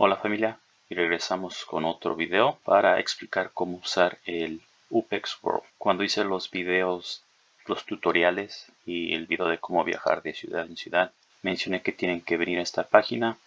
Hola familia y regresamos con otro video para explicar cómo usar el UPEX World. Cuando hice los videos, los tutoriales y el video de cómo viajar de ciudad en ciudad, mencioné que tienen que venir a esta página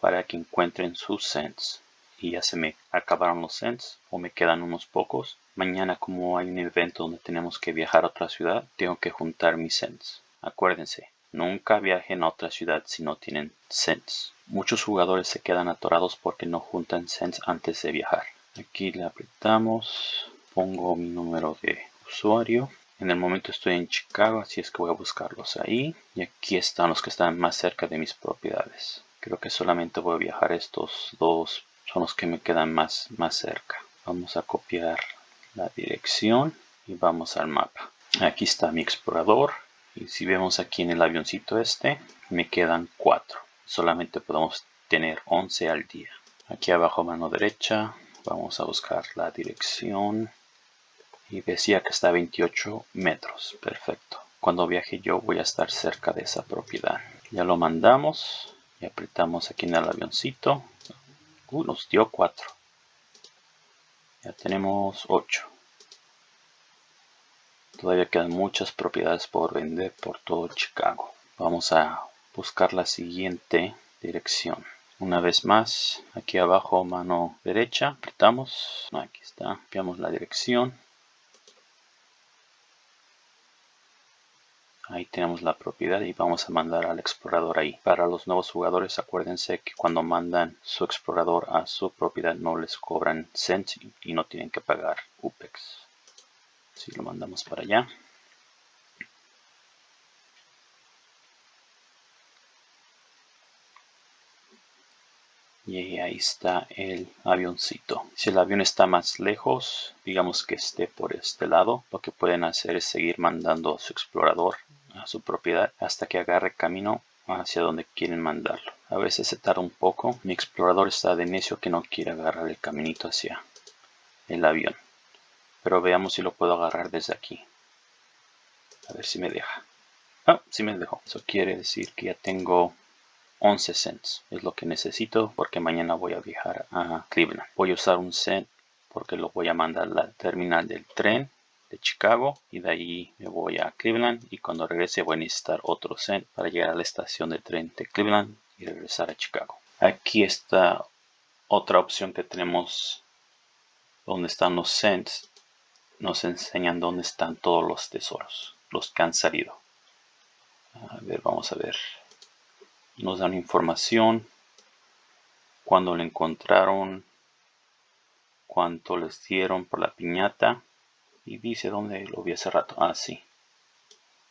para que encuentren sus cents. Y ya se me acabaron los cents o me quedan unos pocos. Mañana como hay un evento donde tenemos que viajar a otra ciudad, tengo que juntar mis cents. Acuérdense, nunca viajen a otra ciudad si no tienen cents. Muchos jugadores se quedan atorados porque no juntan cents antes de viajar. Aquí le apretamos, pongo mi número de usuario. En el momento estoy en Chicago, así es que voy a buscarlos ahí. Y aquí están los que están más cerca de mis propiedades. Creo que solamente voy a viajar estos dos, son los que me quedan más, más cerca. Vamos a copiar la dirección y vamos al mapa. Aquí está mi explorador. Y si vemos aquí en el avioncito este, me quedan cuatro solamente podemos tener 11 al día. Aquí abajo mano derecha vamos a buscar la dirección y decía que está a 28 metros. Perfecto. Cuando viaje yo voy a estar cerca de esa propiedad. Ya lo mandamos y apretamos aquí en el avioncito. Uh, nos dio 4. Ya tenemos 8. Todavía quedan muchas propiedades por vender por todo Chicago. Vamos a buscar la siguiente dirección. Una vez más, aquí abajo mano derecha, apretamos, aquí está, copiamos la dirección. Ahí tenemos la propiedad y vamos a mandar al explorador ahí. Para los nuevos jugadores, acuérdense que cuando mandan su explorador a su propiedad no les cobran cents y no tienen que pagar UPEX. Si lo mandamos para allá. Y ahí está el avioncito. Si el avión está más lejos, digamos que esté por este lado, lo que pueden hacer es seguir mandando su explorador a su propiedad hasta que agarre camino hacia donde quieren mandarlo. A veces se tarda un poco. Mi explorador está de necio que no quiere agarrar el caminito hacia el avión. Pero veamos si lo puedo agarrar desde aquí. A ver si me deja. Ah, sí me dejó. Eso quiere decir que ya tengo 11 cents es lo que necesito porque mañana voy a viajar a Cleveland. Voy a usar un cent porque lo voy a mandar a la terminal del tren de Chicago y de ahí me voy a Cleveland y cuando regrese voy a necesitar otro cent para llegar a la estación de tren de Cleveland y regresar a Chicago. Aquí está otra opción que tenemos donde están los cents. Nos enseñan dónde están todos los tesoros, los que han salido. A ver, vamos a ver nos dan información. Cuando lo encontraron cuánto les dieron por la piñata. Y dice dónde lo vi hace rato. Ah sí.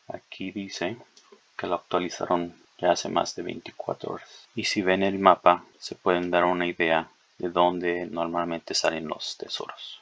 Aquí dice que lo actualizaron ya hace más de 24 horas. Y si ven el mapa se pueden dar una idea de dónde normalmente salen los tesoros.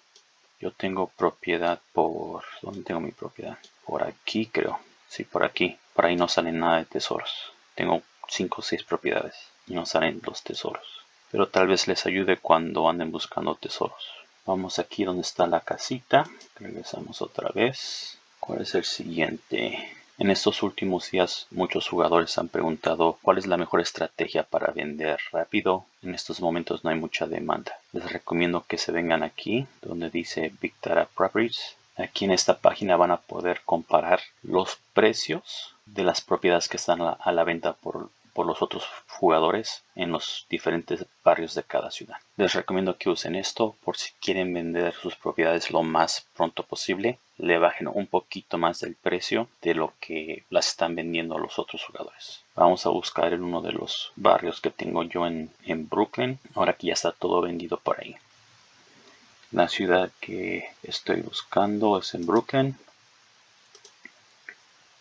Yo tengo propiedad por dónde tengo mi propiedad por aquí creo. Sí por aquí. Por ahí no sale nada de tesoros. Tengo 5 o 6 propiedades y no salen los tesoros. Pero tal vez les ayude cuando anden buscando tesoros. Vamos aquí donde está la casita. Regresamos otra vez. ¿Cuál es el siguiente? En estos últimos días muchos jugadores han preguntado cuál es la mejor estrategia para vender rápido. En estos momentos no hay mucha demanda. Les recomiendo que se vengan aquí donde dice Big Data Properties. Aquí en esta página van a poder comparar los precios de las propiedades que están a la venta por por los otros jugadores en los diferentes barrios de cada ciudad. Les recomiendo que usen esto por si quieren vender sus propiedades lo más pronto posible. Le bajen un poquito más del precio de lo que las están vendiendo los otros jugadores. Vamos a buscar en uno de los barrios que tengo yo en, en Brooklyn. Ahora que ya está todo vendido por ahí. La ciudad que estoy buscando es en Brooklyn.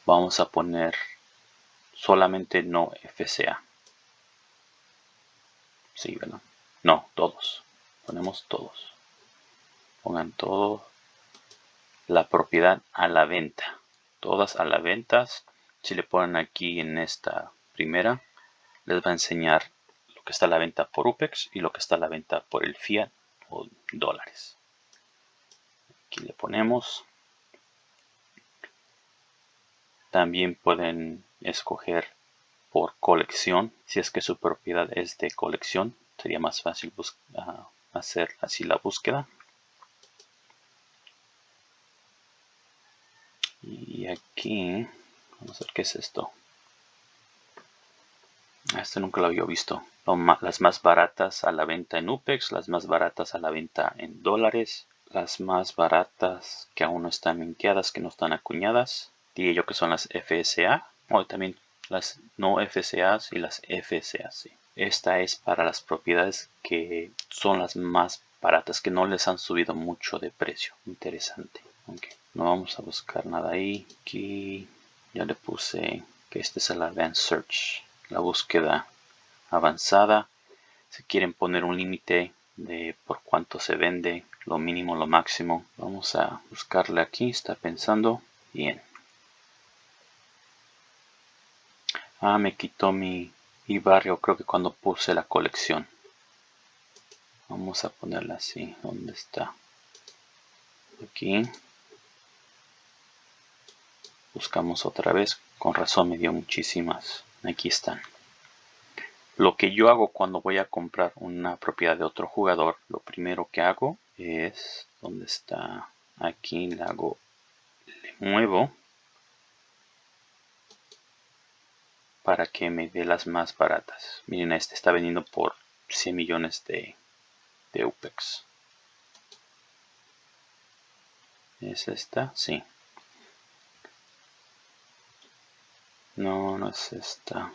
Vamos a poner solamente no FCA. Sí, ¿verdad? No, todos. Ponemos todos. Pongan todo. La propiedad a la venta. Todas a la venta. Si le ponen aquí en esta primera, les va a enseñar lo que está a la venta por UPEX y lo que está a la venta por el Fiat o dólares. Aquí le ponemos. También pueden escoger por colección si es que su propiedad es de colección sería más fácil hacer así la búsqueda. Y aquí, vamos a ver qué es esto. Este nunca lo había visto. Las más baratas a la venta en UPEX, las más baratas a la venta en dólares, las más baratas que aún no están minteadas, que no están acuñadas. Diría yo que son las FSA, también las no FSAs y las FSAs. Esta es para las propiedades que son las más baratas, que no les han subido mucho de precio. Interesante. No vamos a buscar nada ahí. Aquí ya le puse que este es el Advanced Search la búsqueda avanzada. Si quieren poner un límite de por cuánto se vende, lo mínimo, lo máximo. Vamos a buscarle aquí, está pensando. Bien. Ah, me quitó mi, barrio, creo que cuando puse la colección. Vamos a ponerla así, ¿dónde está? Aquí. Buscamos otra vez, con razón me dio muchísimas aquí están lo que yo hago cuando voy a comprar una propiedad de otro jugador lo primero que hago es donde está aquí le hago le muevo para que me dé las más baratas miren este está vendiendo por 100 millones de, de UPEX ¿Es esta? Sí. No, no es esta.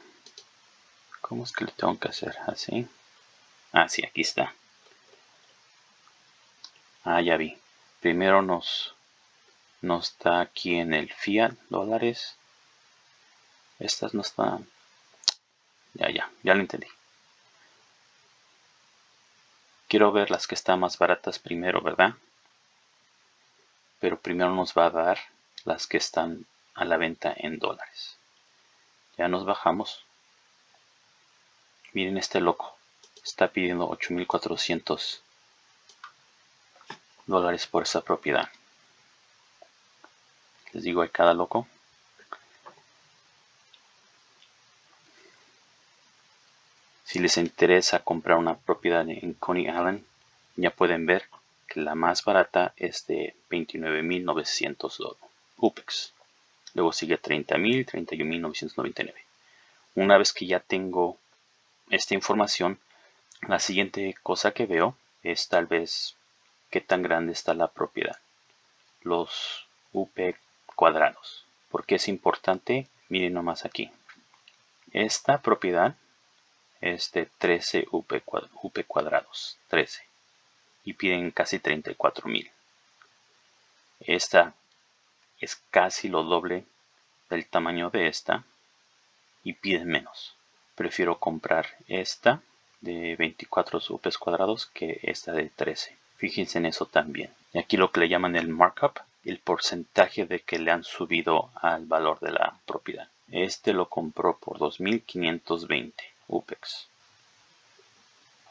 ¿Cómo es que le tengo que hacer? ¿Así? Ah, sí, aquí está. Ah, ya vi. Primero nos, nos da aquí en el fiat dólares. Estas no están. Ya, ya, ya lo entendí. Quiero ver las que están más baratas primero, ¿verdad? Pero primero nos va a dar las que están a la venta en dólares. Ya nos bajamos. Miren este loco. Está pidiendo 8.400 dólares por esa propiedad. Les digo, hay cada loco. Si les interesa comprar una propiedad en Coney Island, ya pueden ver que la más barata es de 29.900 UPEX. Luego sigue 30.000, 31.999. Una vez que ya tengo esta información, la siguiente cosa que veo es tal vez qué tan grande está la propiedad. Los UP cuadrados. ¿Por qué es importante? Miren nomás aquí. Esta propiedad es de 13 UP, cuadrados. 13. Y piden casi 34.000. Esta es casi lo doble del tamaño de esta y piden menos. Prefiero comprar esta de 24 UPs cuadrados que esta de 13. Fíjense en eso también. Y aquí lo que le llaman el markup, el porcentaje de que le han subido al valor de la propiedad. Este lo compró por 2.520 UPEX.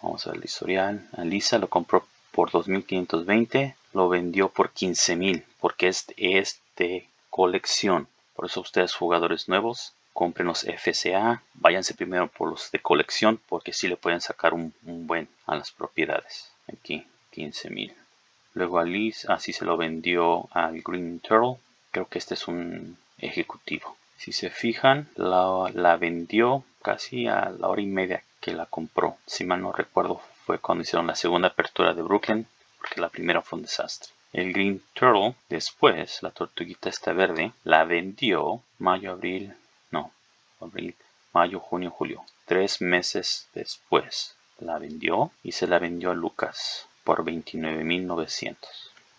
Vamos a ver el historial. Alisa lo compró por 2.520, lo vendió por 15.000 porque es, de colección. Por eso ustedes jugadores nuevos, compren los FCA, váyanse primero por los de colección porque si le pueden sacar un, buen a las propiedades. Aquí 15.000. Luego a así se lo vendió al Green Turtle. Creo que este es un ejecutivo. Si se fijan, la, la vendió casi a la hora y media que la compró. Si mal no recuerdo, fue cuando hicieron la segunda apertura de Brooklyn, porque la primera fue un desastre. El Green Turtle, después, la tortuguita esta verde, la vendió mayo, abril, no, abril, mayo, junio, julio. Tres meses después la vendió y se la vendió a Lucas por 29.900.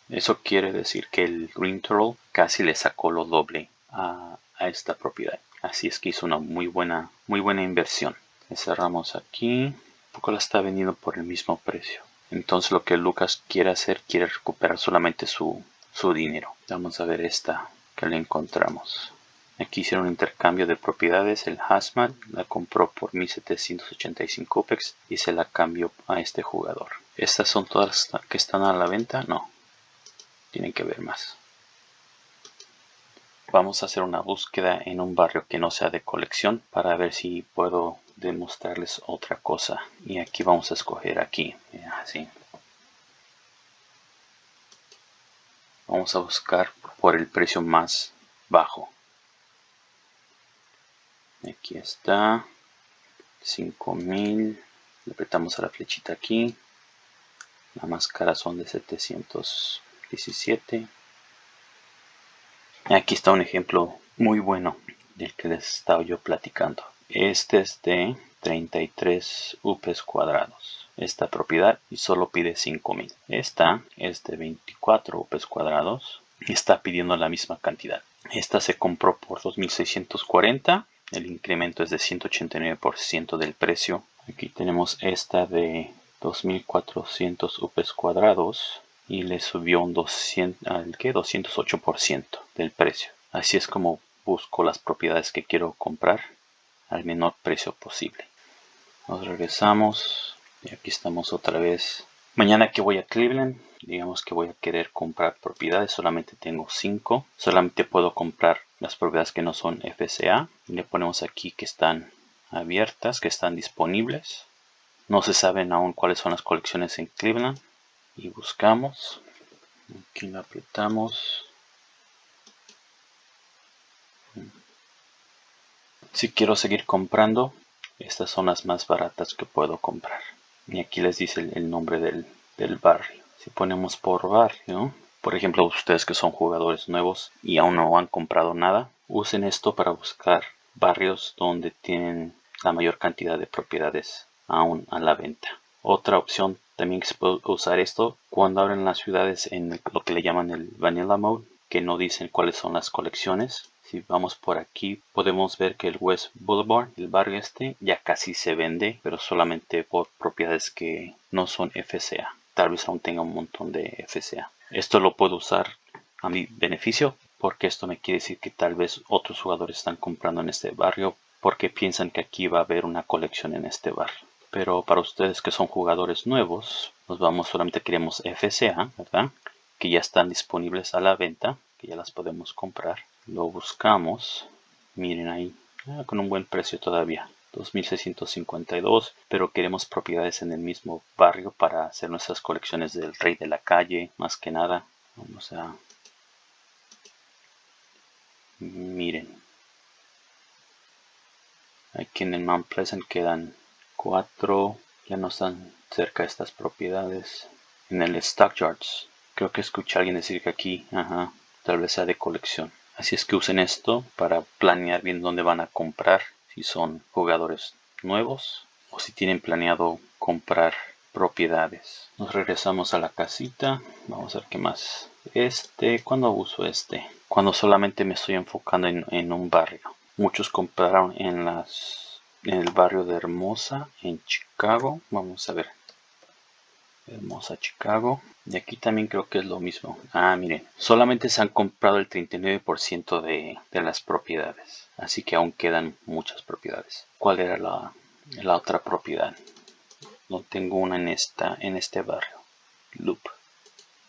Eso quiere decir que el Green Turtle casi le sacó lo doble a, a esta propiedad. Así es que hizo una muy buena, muy buena inversión. Cerramos aquí poco la está vendiendo por el mismo precio. Entonces lo que Lucas quiere hacer, quiere recuperar solamente su, su dinero. Vamos a ver esta que le encontramos. Aquí hicieron un intercambio de propiedades. El Hazmat la compró por 1785 UPEX y se la cambió a este jugador. ¿Estas son todas las que están a la venta? No. Tienen que ver más. Vamos a hacer una búsqueda en un barrio que no sea de colección para ver si puedo demostrarles otra cosa. Y aquí vamos a escoger aquí así. Vamos a buscar por el precio más bajo. Aquí está. 5000 le apretamos a la flechita aquí. La más cara son de 717 aquí está un ejemplo muy bueno del que les estaba yo platicando. Este es de 33 UPs cuadrados. Esta propiedad y solo pide 5000 esta es de 24 UPs cuadrados. Y está pidiendo la misma cantidad. Esta se compró por 2640 el incremento es de 189% del precio. Aquí tenemos esta de 2400 UPs cuadrados y le subió un 200, ¿al qué? 208% del precio así es como busco las propiedades que quiero comprar al menor precio posible. Nos regresamos y aquí estamos otra vez. Mañana que voy a Cleveland, digamos que voy a querer comprar propiedades, solamente tengo 5. Solamente puedo comprar las propiedades que no son FCA. le ponemos aquí que están abiertas, que están disponibles. No se saben aún cuáles son las colecciones en Cleveland. Y buscamos. Aquí lo apretamos. Si quiero seguir comprando, estas son las más baratas que puedo comprar. Y aquí les dice el, nombre del, del barrio. Si ponemos por barrio, por ejemplo, ustedes que son jugadores nuevos y aún no han comprado nada, usen esto para buscar barrios donde tienen la mayor cantidad de propiedades aún a la venta. Otra opción también que se puede usar esto cuando abren las ciudades en lo que le llaman el Vanilla Mode, que no dicen cuáles son las colecciones. Si vamos por aquí podemos ver que el West Boulevard, el barrio este, ya casi se vende, pero solamente por propiedades que no son FCA. Tal vez aún tenga un montón de FCA. Esto lo puedo usar a mi beneficio porque esto me quiere decir que tal vez otros jugadores están comprando en este barrio porque piensan que aquí va a haber una colección en este barrio. Pero para ustedes que son jugadores nuevos, nos vamos solamente queremos FCA, ¿verdad? Que ya están disponibles a la venta, que ya las podemos comprar. Lo buscamos. Miren ahí. Ah, con un buen precio todavía. 2652 pero queremos propiedades en el mismo barrio para hacer nuestras colecciones del rey de la calle más que nada. Vamos a miren. Aquí en el Mount Pleasant quedan cuatro ya no están cerca de estas propiedades en el Stockyards creo que escuché a alguien decir que aquí ajá, tal vez sea de colección Así es que usen esto para planear bien dónde van a comprar, si son jugadores nuevos o si tienen planeado comprar propiedades. Nos regresamos a la casita, vamos a ver qué más. Este, ¿cuándo uso este? Cuando solamente me estoy enfocando en, en un barrio. Muchos compraron en las en el barrio de Hermosa, en Chicago. Vamos a ver. Hermosa Chicago. Y aquí también creo que es lo mismo. Ah, miren, solamente se han comprado el 39% de, de las propiedades. Así que aún quedan muchas propiedades. ¿Cuál era la, la otra propiedad? No tengo una en, esta, en este barrio. Loop.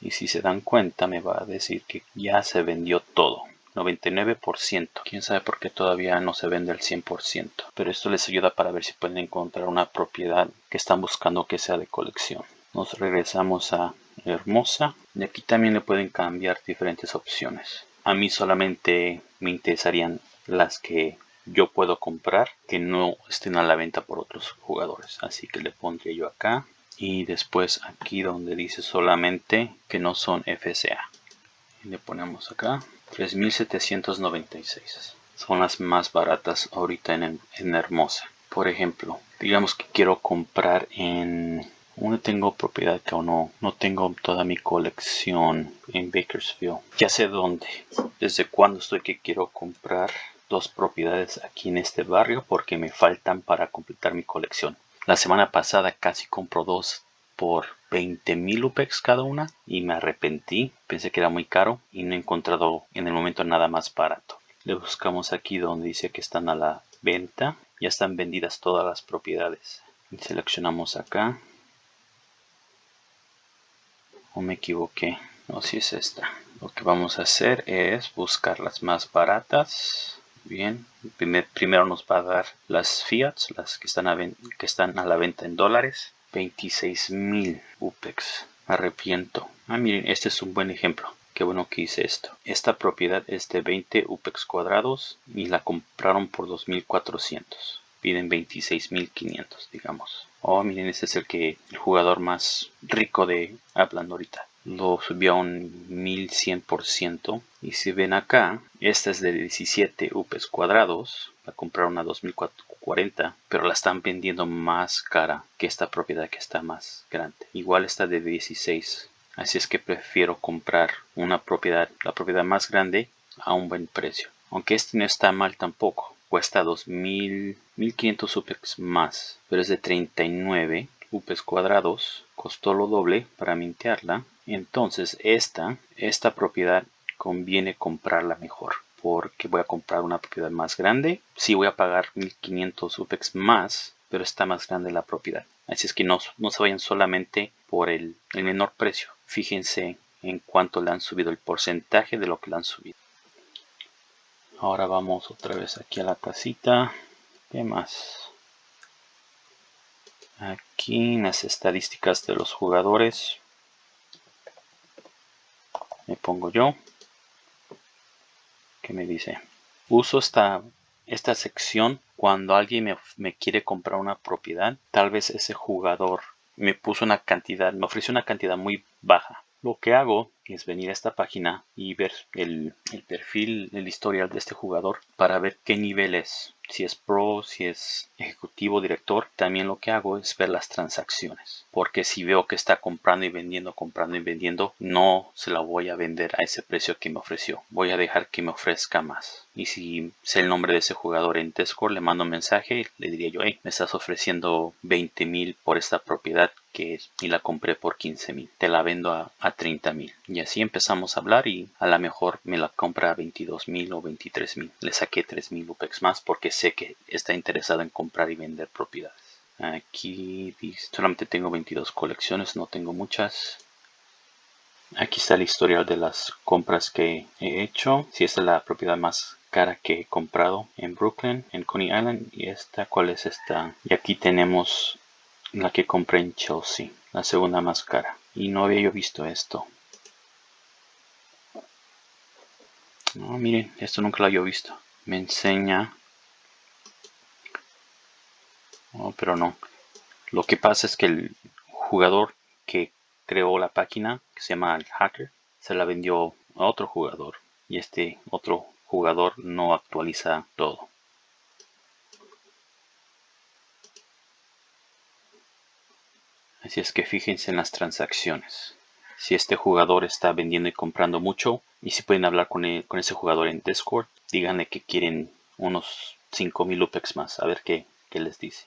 Y si se dan cuenta me va a decir que ya se vendió todo. 99%. Quién sabe por qué todavía no se vende el 100%. Pero esto les ayuda para ver si pueden encontrar una propiedad que están buscando que sea de colección. Nos regresamos a hermosa. Y aquí también le pueden cambiar diferentes opciones. A mí solamente me interesarían las que yo puedo comprar que no estén a la venta por otros jugadores. Así que le pondré yo acá. Y después aquí donde dice solamente que no son FCA y le ponemos acá 3796 son las más baratas ahorita en, en Hermosa por ejemplo digamos que quiero comprar en aún tengo propiedad que aún no, no tengo toda mi colección en Bakersfield. Ya sé dónde, desde cuándo estoy que quiero comprar dos propiedades aquí en este barrio porque me faltan para completar mi colección. La semana pasada casi compro dos por 20 mil UPEX cada una y me arrepentí, pensé que era muy caro y no he encontrado en el momento nada más barato. Le buscamos aquí donde dice que están a la venta, ya están vendidas todas las propiedades. Seleccionamos acá. O me equivoqué no si es esta. Lo que vamos a hacer es buscar las más baratas. Bien primero nos va a dar las fiats las que están a la venta en dólares 26.000 upex. Arrepiento. Ah miren este es un buen ejemplo. Qué bueno que hice esto. Esta propiedad es de 20 upex cuadrados y la compraron por 2400 piden 26.500 digamos. Oh miren este es el que el jugador más rico de hablando ahorita. Lo subió a un 1100% y si ven acá esta es de 17 UPs cuadrados. La compraron a 2440 pero la están vendiendo más cara que esta propiedad que está más grande. Igual está de 16 así es que prefiero comprar una propiedad la propiedad más grande a un buen precio. Aunque este no está mal tampoco cuesta 2000 1500 UPs más pero es de 39 UPs cuadrados costó lo doble para mintearla. Entonces esta, esta propiedad conviene comprarla mejor porque voy a comprar una propiedad más grande. Sí voy a pagar 1500 UPEX más, pero está más grande la propiedad. Así es que no, no se vayan solamente por el, el menor precio. Fíjense en cuánto le han subido el porcentaje de lo que le han subido. Ahora vamos otra vez aquí a la casita. ¿Qué más? Aquí en las estadísticas de los jugadores me pongo yo que me dice uso esta esta sección cuando alguien me, me, quiere comprar una propiedad tal vez ese jugador me puso una cantidad me ofreció una cantidad muy baja. Lo que hago es venir a esta página y ver el, el perfil el historial de este jugador para ver qué nivel es si es pro, si es ejecutivo, director, también lo que hago es ver las transacciones. Porque si veo que está comprando y vendiendo, comprando y vendiendo, no se la voy a vender a ese precio que me ofreció. Voy a dejar que me ofrezca más. Y si sé el nombre de ese jugador en Discord, le mando un mensaje, le diría yo, hey, me estás ofreciendo 20 mil por esta propiedad y la compré por 15 mil. Te la vendo a, a 30 mil. Y así empezamos a hablar y a lo mejor me la compra a 22 mil o 23 mil. Le saqué 3 mil UPEX más porque sé que está interesado en comprar y vender propiedades. Aquí solamente tengo 22 colecciones, no tengo muchas. Aquí está el historial de las compras que he hecho. Si esta es la propiedad más cara que he comprado en Brooklyn, en Coney Island. Y esta, ¿cuál es esta? Y aquí tenemos la que compré en Chelsea, la segunda más cara. Y no había yo visto esto. No, miren, esto nunca lo había visto. Me enseña pero no. Lo que pasa es que el jugador que creó la página, que se llama el hacker, se la vendió a otro jugador. Y este otro jugador no actualiza todo. Así es que fíjense en las transacciones. Si este jugador está vendiendo y comprando mucho, y si pueden hablar con, con ese jugador en Discord, díganle que quieren unos 5000 UPEX más, a ver qué, qué les dice.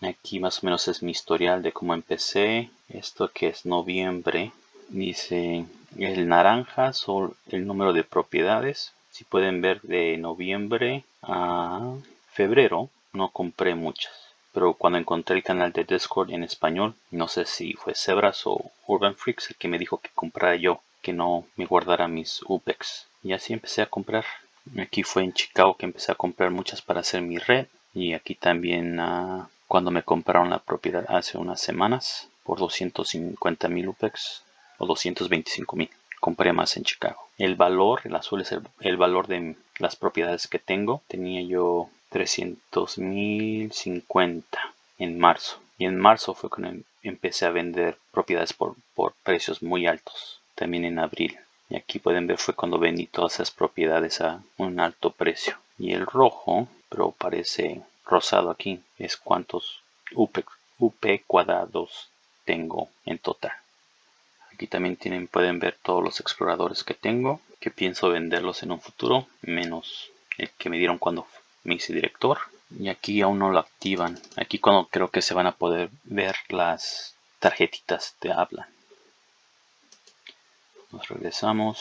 Aquí más o menos es mi historial de cómo empecé. Esto que es noviembre. Dice el naranja son el número de propiedades. Si pueden ver de noviembre a febrero no compré muchas. Pero cuando encontré el canal de Discord en español, no sé si fue Zebras o Urban Freaks el que me dijo que comprara yo, que no me guardara mis UPEX. Y así empecé a comprar. Aquí fue en Chicago que empecé a comprar muchas para hacer mi red. Y aquí también a cuando me compraron la propiedad hace unas semanas por 250 mil UPEX o 225 mil. Compré más en Chicago. El valor, el azul es el, valor de las propiedades que tengo. Tenía yo 300 mil 50 en marzo. Y en marzo fue cuando em, empecé a vender propiedades por, por precios muy altos. También en abril. Y aquí pueden ver fue cuando vendí todas esas propiedades a un alto precio. Y el rojo, pero parece rosado aquí es cuántos UP, cuadrados tengo en total. Aquí también tienen, pueden ver todos los exploradores que tengo, que pienso venderlos en un futuro, menos el que me dieron cuando me director. Y aquí aún no lo activan. Aquí cuando creo que se van a poder ver las tarjetitas de habla. Nos regresamos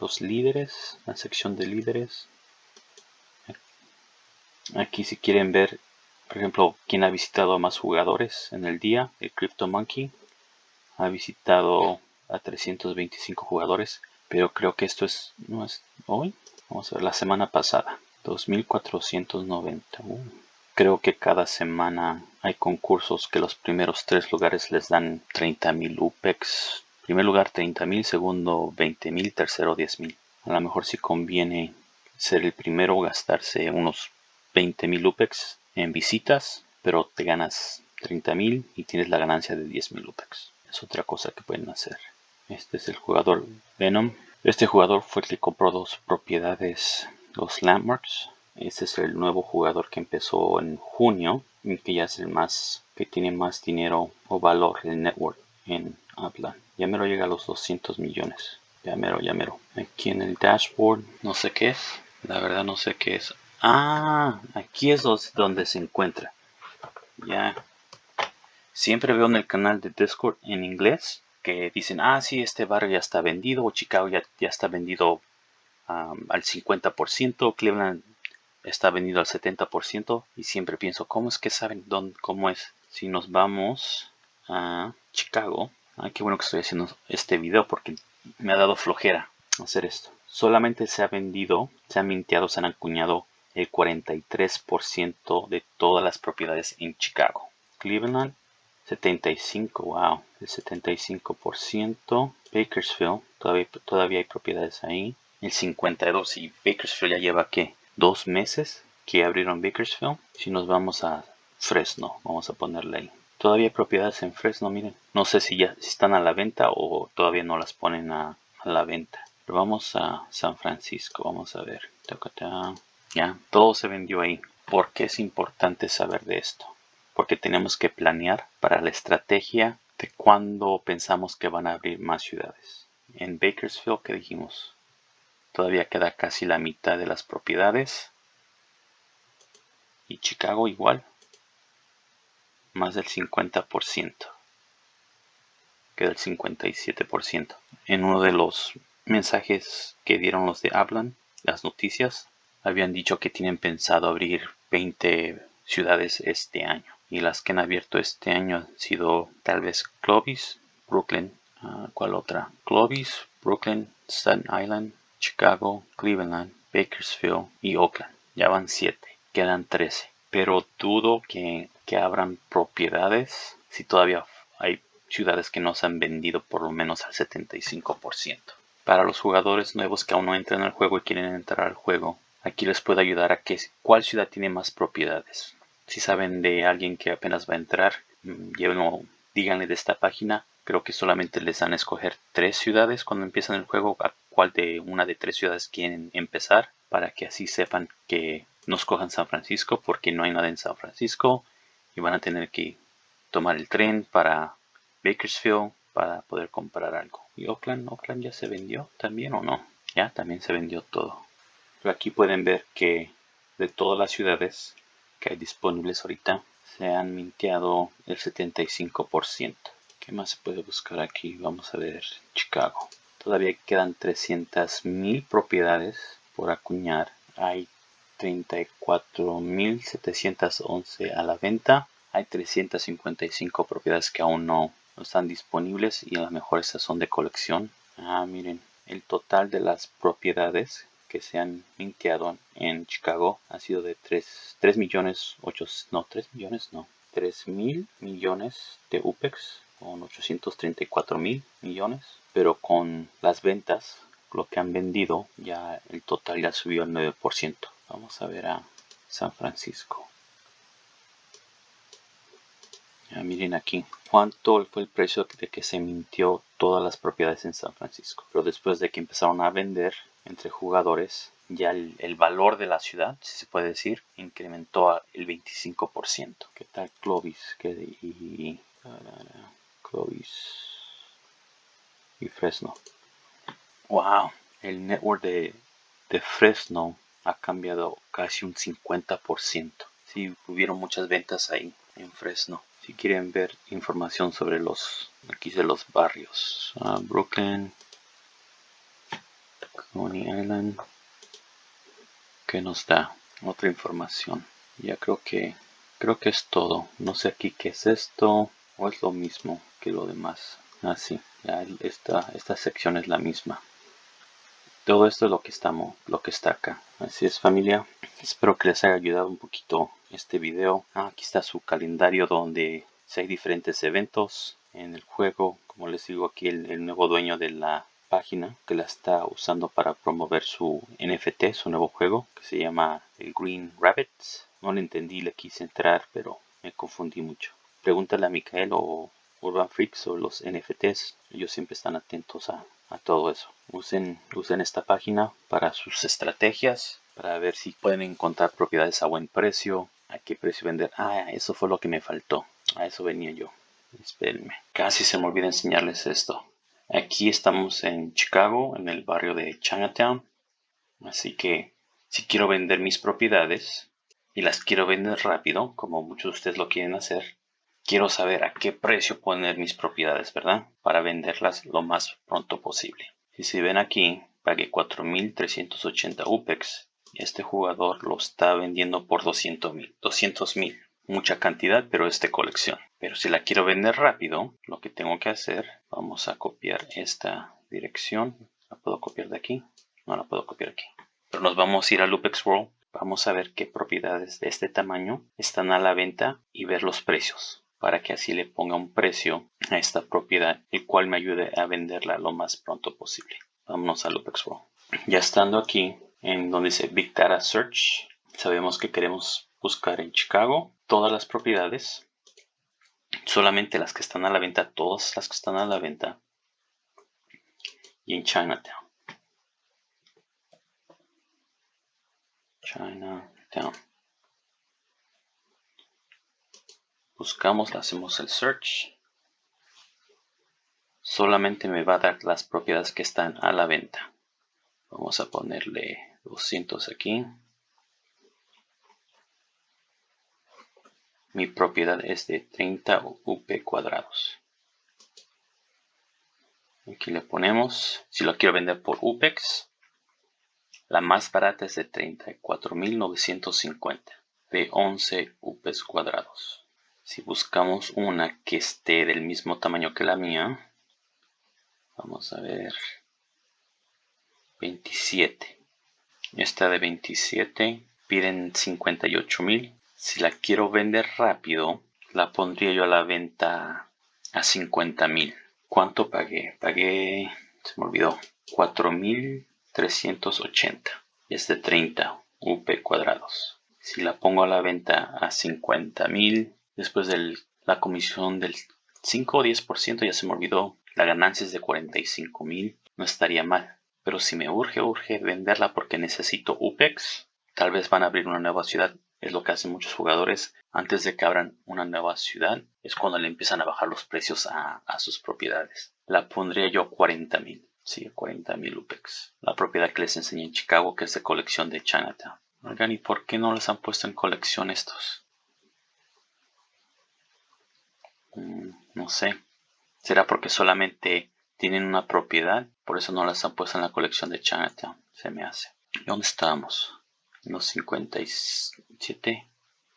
los líderes, la sección de líderes. Aquí si quieren ver, por ejemplo, quién ha visitado a más jugadores en el día, el Crypto Monkey ha visitado a 325 jugadores, pero creo que esto es, no es hoy, vamos a ver, la semana pasada, 2490. Uh, creo que cada semana hay concursos que los primeros tres lugares les dan 30.000 UPEX. Primer lugar 30.000, segundo 20.000, tercero 10.000. A lo mejor si conviene ser el primero, gastarse unos 20.000 UPEX en visitas, pero te ganas 30.000 y tienes la ganancia de 10.000 UPEX. Es otra cosa que pueden hacer. Este es el jugador Venom. Este jugador fue el que compró dos propiedades, los Landmarks. Este es el nuevo jugador que empezó en junio que ya es el más, que tiene más dinero o valor en network en Upland. Ya me lo llega a los 200 millones. Ya mero, ya mero. Aquí en el dashboard, no sé qué es. La verdad no sé qué es. Ah, aquí es donde se encuentra. Ya. Siempre veo en el canal de Discord en inglés que dicen, ah, sí, este barrio ya está vendido, o Chicago ya, ya está vendido al 50%, Cleveland está vendido al 70%, y siempre pienso, ¿cómo es que saben dónde, cómo es? Si nos vamos a Chicago, ah, qué bueno que estoy haciendo este video porque me ha dado flojera hacer esto. Solamente se ha vendido, se ha minteado, se han acuñado el 43% de todas las propiedades en Chicago. Cleveland, 75, wow, el 75%. Bakersfield, todavía, todavía hay propiedades ahí. El 52 y Bakersfield ya lleva, ¿qué? Dos meses que abrieron Bakersfield. Si nos vamos a Fresno, vamos a ponerle ahí. Todavía hay propiedades en Fresno, miren. No sé si ya están a la venta o todavía no las ponen a, la venta. Pero vamos a San Francisco, vamos a ver. Ya, todo se vendió ahí. ¿Por qué es importante saber de esto? Porque tenemos que planear para la estrategia de cuándo pensamos que van a abrir más ciudades. En Bakersfield, ¿qué dijimos? Todavía queda casi la mitad de las propiedades. Y Chicago igual más del 50%, queda el 57%. En uno de los mensajes que dieron los de Hablan, las noticias, habían dicho que tienen pensado abrir 20 ciudades este año. Y las que han abierto este año han sido tal vez Clovis, Brooklyn, uh, ¿cuál otra? Clovis, Brooklyn, Staten Island, Chicago, Cleveland, Bakersfield y Oakland. Ya van 7, quedan 13. Pero dudo que que abran propiedades si todavía hay ciudades que no se han vendido por lo menos al 75%. Para los jugadores nuevos que aún no entran al juego y quieren entrar al juego, aquí les puedo ayudar a que cuál ciudad tiene más propiedades. Si saben de alguien que apenas va a entrar, mm, llévenlo, díganle de esta página. Creo que solamente les dan a escoger tres ciudades cuando empiezan el juego, cuál de una de tres ciudades quieren empezar, para que así sepan que no escojan San Francisco porque no hay nada en San Francisco y van a tener que tomar el tren para Bakersfield para poder comprar algo. ¿Y Oakland? ¿Oakland ya se vendió también o no? Ya, también se vendió todo. Pero aquí pueden ver que de todas las ciudades que hay disponibles ahorita se han minteado el 75%. ¿Qué más se puede buscar aquí? Vamos a ver Chicago. Todavía quedan 300.000 propiedades por acuñar. Hay 34.711 a la venta. Hay 355 propiedades que aún no, están disponibles y a lo mejor estas son de colección. Ah, miren, el total de las propiedades que se han minteado en Chicago ha sido de 3, 3 millones 8, no 3 millones no 3 mil millones de UPEX con 834 mil millones pero con las ventas lo que han vendido ya el total ya subió al 9% Vamos a ver a San Francisco. Ya miren aquí cuánto fue el precio de que se mintió todas las propiedades en San Francisco. Pero después de que empezaron a vender entre jugadores, ya el, valor de la ciudad, si se puede decir, incrementó el 25%. ¿Qué tal Clovis? ¿Qué Y Fresno. Wow, el network de, de Fresno ha cambiado casi un 50%. Sí, hubieron muchas ventas ahí en Fresno. Si quieren ver información sobre los, aquí de los barrios, ah, Brooklyn, Coney Island, que nos da otra información. Ya creo que, creo que es todo. No sé aquí qué es esto es lo mismo que lo demás. Así, ah, esta, esta sección es la misma. Todo esto es lo que estamos, lo que está acá. Así es familia. Espero que les haya ayudado un poquito este video. Ah, aquí está su calendario donde hay diferentes eventos en el juego. Como les digo aquí el nuevo dueño de la página que la está usando para promover su NFT, su nuevo juego que se llama el Green Rabbits. No le entendí, le quise entrar, pero me confundí mucho. Pregúntale a Micael o Urban Freaks o los NFTs. Ellos siempre están atentos a, todo eso. Usen, usen esta página para sus estrategias, para ver si pueden encontrar propiedades a buen precio, a qué precio vender. Ah, eso fue lo que me faltó. A eso venía yo. Espérenme. Casi se me olvida enseñarles esto. Aquí estamos en Chicago, en el barrio de Chinatown. Así que si quiero vender mis propiedades y las quiero vender rápido, como muchos de ustedes lo quieren hacer, quiero saber a qué precio poner mis propiedades, ¿verdad? Para venderlas lo más pronto posible. Y si ven aquí, pagué 4.380 UPEX. Este jugador lo está vendiendo por 200.000. 200.000 mucha cantidad, pero es de colección. Pero si la quiero vender rápido, lo que tengo que hacer, vamos a copiar esta dirección. ¿La puedo copiar de aquí? No la puedo copiar aquí. Pero nos vamos a ir a Loopex World. Vamos a ver qué propiedades de este tamaño están a la venta y ver los precios para que así le ponga un precio a esta propiedad, el cual me ayude a venderla lo más pronto posible. Vámonos a Loopex World. Ya estando aquí, en donde dice Big Data Search, sabemos que queremos buscar en Chicago todas las propiedades, solamente las que están a la venta, todas las que están a la venta, y en Chinatown. Chinatown. Buscamos, hacemos el search. Solamente me va a dar las propiedades que están a la venta. Vamos a ponerle 200 aquí. Mi propiedad es de 30 UP cuadrados. Aquí le ponemos, si lo quiero vender por UPEX, la más barata es de 34.950 de 11 UPEX cuadrados. Si buscamos una que esté del mismo tamaño que la mía, vamos a ver, 27. Esta de 27 piden 58.000 si la quiero vender rápido, la pondría yo a la venta a 50 mil. ¿Cuánto pagué? Pagué, se me olvidó, 4.380. Y es de 30 UP cuadrados. Si la pongo a la venta a 50 mil, después de la comisión del 5 o 10%, ya se me olvidó, la ganancia es de 45 mil, no estaría mal. Pero si me urge, urge venderla porque necesito UPEX, tal vez van a abrir una nueva ciudad es lo que hacen muchos jugadores antes de que abran una nueva ciudad. Es cuando le empiezan a bajar los precios a, sus propiedades. La pondría yo 40 mil. Sí, 40 mil UPEX. La propiedad que les enseñé en Chicago, que es de colección de Chinatown. Oigan, ¿y por qué no les han puesto en colección estos? Mm, no sé. ¿Será porque solamente tienen una propiedad? Por eso no las han puesto en la colección de Chinatown. Se me hace. ¿Dónde estamos? los 57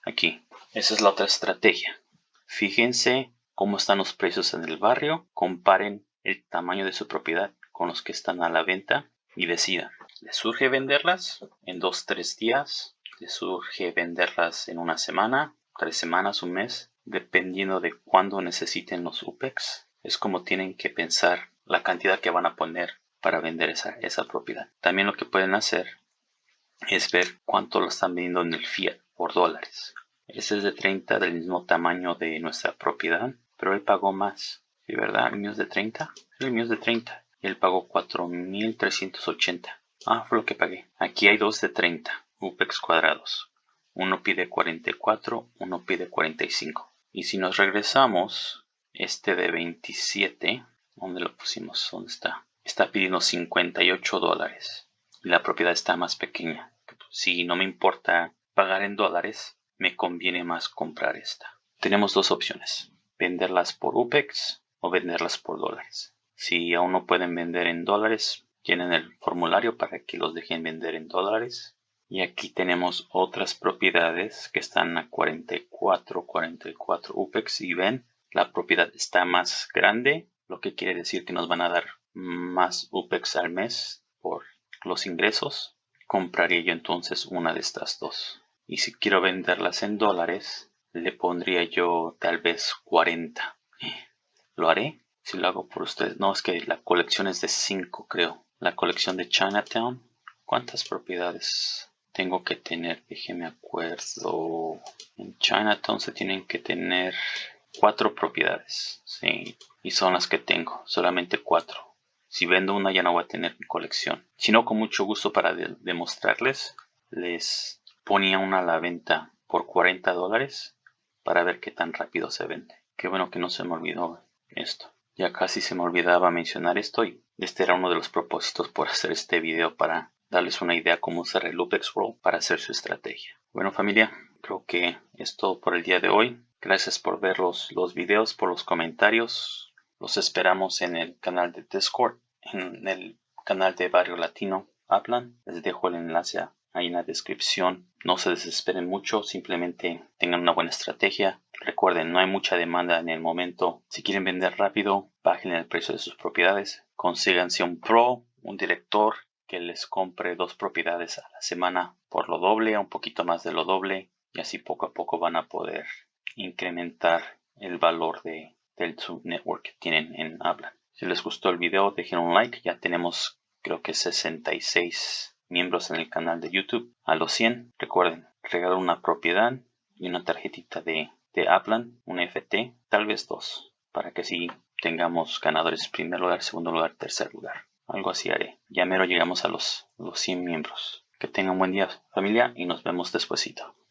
aquí. Esa es la otra estrategia. Fíjense cómo están los precios en el barrio, comparen el tamaño de su propiedad con los que están a la venta y decidan. ¿Les surge venderlas en dos, tres días? ¿Les surge venderlas en una semana, tres semanas, un mes? Dependiendo de cuándo necesiten los UPEX. Es como tienen que pensar la cantidad que van a poner para vender esa, esa propiedad. También lo que pueden hacer es ver cuánto lo están vendiendo en el fiat por dólares. Este es de 30 del mismo tamaño de nuestra propiedad, pero él pagó más. ¿Sí, verdad? ¿El mío es de 30? El mío es de 30. Y él pagó 4.380. Ah, fue lo que pagué. Aquí hay dos de 30, UPEX cuadrados. Uno pide 44, uno pide 45. Y si nos regresamos, este de 27, ¿dónde lo pusimos? ¿Dónde está? Está pidiendo 58 dólares y la propiedad está más pequeña. Si no me importa pagar en dólares, me conviene más comprar esta. Tenemos dos opciones, venderlas por UPEX o venderlas por dólares. Si aún no pueden vender en dólares, tienen el formulario para que los dejen vender en dólares. Y aquí tenemos otras propiedades que están a 44, 44 UPEX y ven, la propiedad está más grande lo que quiere decir que nos van a dar más UPEX al mes por los ingresos. Compraría yo entonces una de estas dos. Y si quiero venderlas en dólares, le pondría yo tal vez 40. ¿Lo haré? Si lo hago por ustedes. No, es que la colección es de 5, creo. La colección de Chinatown. ¿Cuántas propiedades tengo que tener? Déjeme acuerdo. En Chinatown se tienen que tener cuatro propiedades. Sí, y son las que tengo. Solamente cuatro. Si vendo una ya no voy a tener mi colección. Si no, con mucho gusto para demostrarles, les ponía una a la venta por 40 dólares para ver qué tan rápido se vende. Qué bueno que no se me olvidó esto. Ya casi se me olvidaba mencionar esto y este era uno de los propósitos por hacer este video para darles una idea cómo usar el Lupex Roll para hacer su estrategia. Bueno familia, creo que es todo por el día de hoy. Gracias por ver los, los videos, por los comentarios. Los esperamos en el canal de Discord, en el canal de Barrio Latino Hablan. Les dejo el enlace ahí en la descripción. No se desesperen mucho, simplemente tengan una buena estrategia. Recuerden, no hay mucha demanda en el momento. Si quieren vender rápido, bajen el precio de sus propiedades. Consíganse un pro, un director que les compre dos propiedades a la semana por lo doble, un poquito más de lo doble. Y así poco a poco van a poder incrementar el valor de, del subnetwork que tienen en Habla. Si les gustó el video, dejen un like. Ya tenemos creo que 66 miembros en el canal de YouTube. A los 100, recuerden, regalar una propiedad y una tarjetita de, de Aplan, un FT, tal vez dos, para que así tengamos ganadores primer lugar, segundo lugar, tercer lugar. Algo así haré. Ya mero llegamos a los, los 100 miembros. Que tengan buen día familia y nos vemos despuesito.